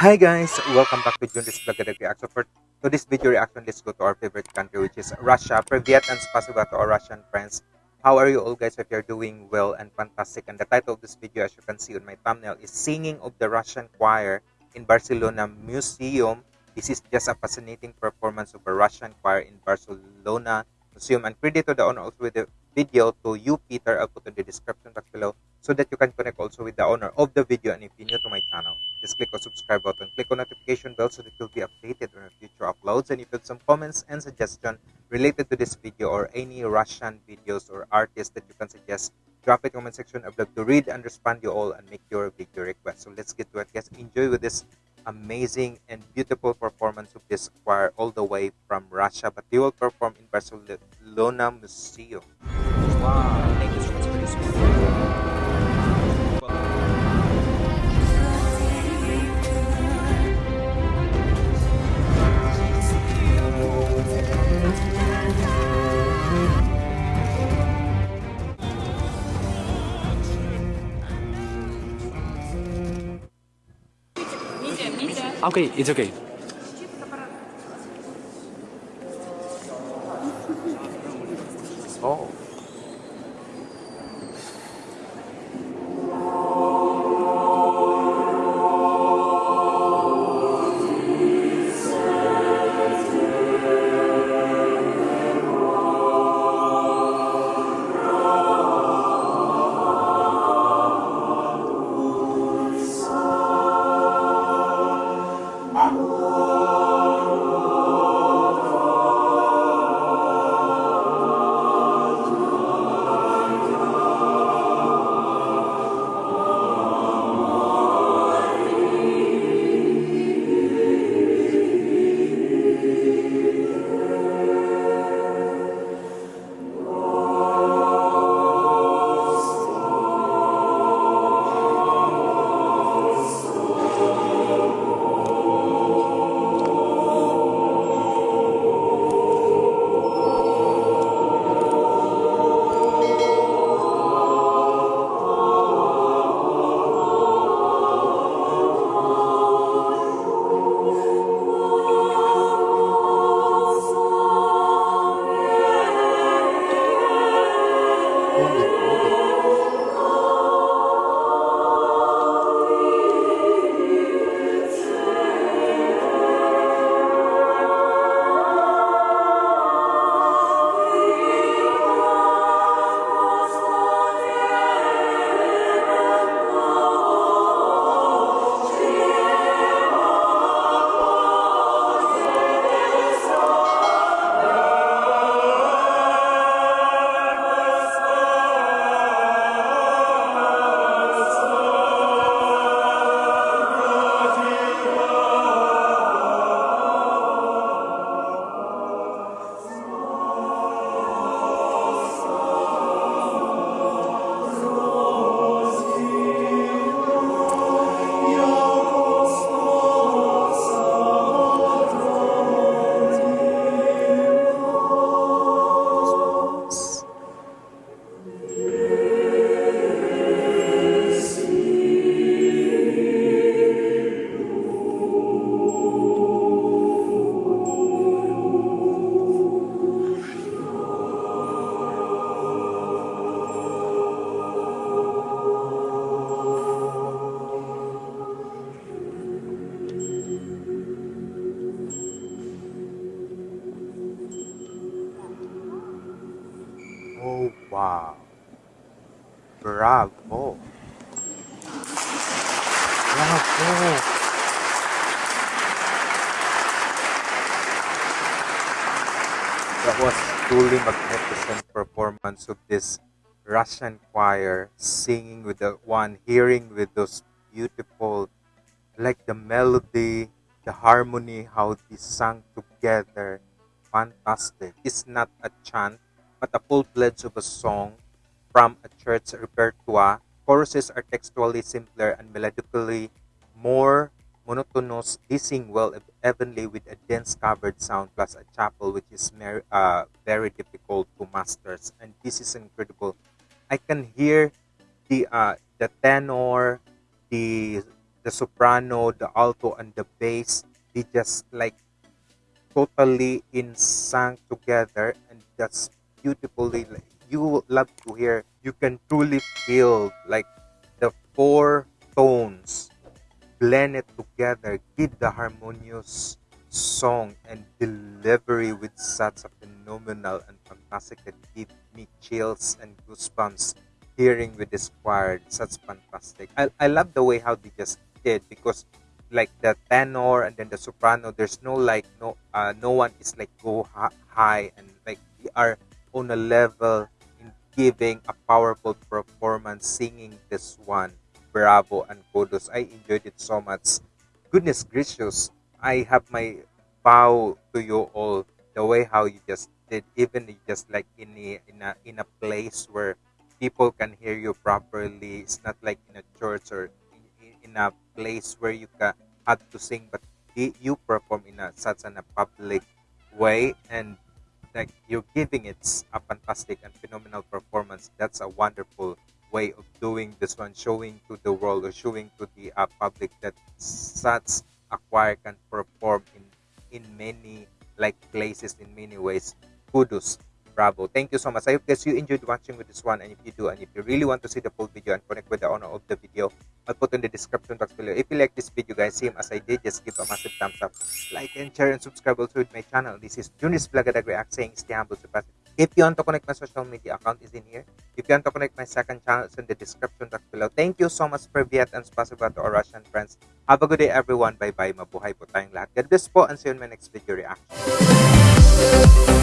Hi guys, welcome back to Junris Vlog Reaction. For today's video reaction, let's go to our favorite country which is Russia. For Privyet and spasiba to our Russian friends. How are you all guys? If you're doing well and fantastic. And the title of this video as you can see on my thumbnail is Singing of the Russian Choir in Barcelona Museum. This is just a fascinating performance of a Russian choir in Barcelona Museum. And credit to the owner also with the video to you Peter. I'll put in the description box below so that you can connect also with the owner of the video. And if you're new to my channel, just click on subscribe button, click on notification bell so that you'll be updated on future uploads. And if you have some comments and suggestion related to this video or any Russian videos or artists that you can suggest, drop it in comment section. I'd love to read and respond you all and make your video request. So let's get to it, guys. Enjoy with this amazing and beautiful performance of this choir all the way from Russia, but they will perform in Barcelona Museum. Okay, it's okay. Oh, Bravo. Bravo. That was truly magnificent performance of this Russian choir singing with the one, hearing with those beautiful, like the melody, the harmony, how they sang together. Fantastic. It's not a chant but a full pledge of a song from a church repertoire. Choruses are textually simpler and melodically more monotonous. They sing well evenly with a dense covered sound plus a cappella, which is uh, very difficult to master. And this is incredible. I can hear the uh, the tenor, the the soprano, the alto, and the bass, they just like totally in sync together and that's beautifully like you love to hear you can truly feel like the four tones blend it together give the harmonious song and delivery with such a phenomenal and fantastic that give me chills and goosebumps hearing with this choir. Such fantastic. I, I love the way how they just did because like the tenor and then the soprano there's no like no uh no one is like go high and like we are on a level giving a powerful performance singing this one bravo and kudos. I enjoyed it so much. Goodness gracious i have my bow to you all the way how you just did even just like in a in a in a place where people can hear you properly. It's not like in a church or in, in a place where you can have to sing but you perform in a such an a public way. And like you're giving it a fantastic and phenomenal performance. That's a wonderful way of doing this one showing to the world or showing to the uh, public that such a choir can perform in in many like places in many ways. Kudos bravo. Thank you so much. I hope you enjoyed watching with this one. And if you do and if you really want to see the full video and connect with the owner of the video i'll put in the description box below. If you like this video guys same as i did just give a massive thumbs up like and share and subscribe also with my channel. This is Junis Blagadag React saying stay humble stay positive if you want to connect my social media account is in here. If you want to connect my second channel it's in the description box below. Thank you so much Privyet and spasiba to our russian friends. Have a good day everyone. Bye bye mabuhay po tayong lahat. God bless po and see you in my next video reaction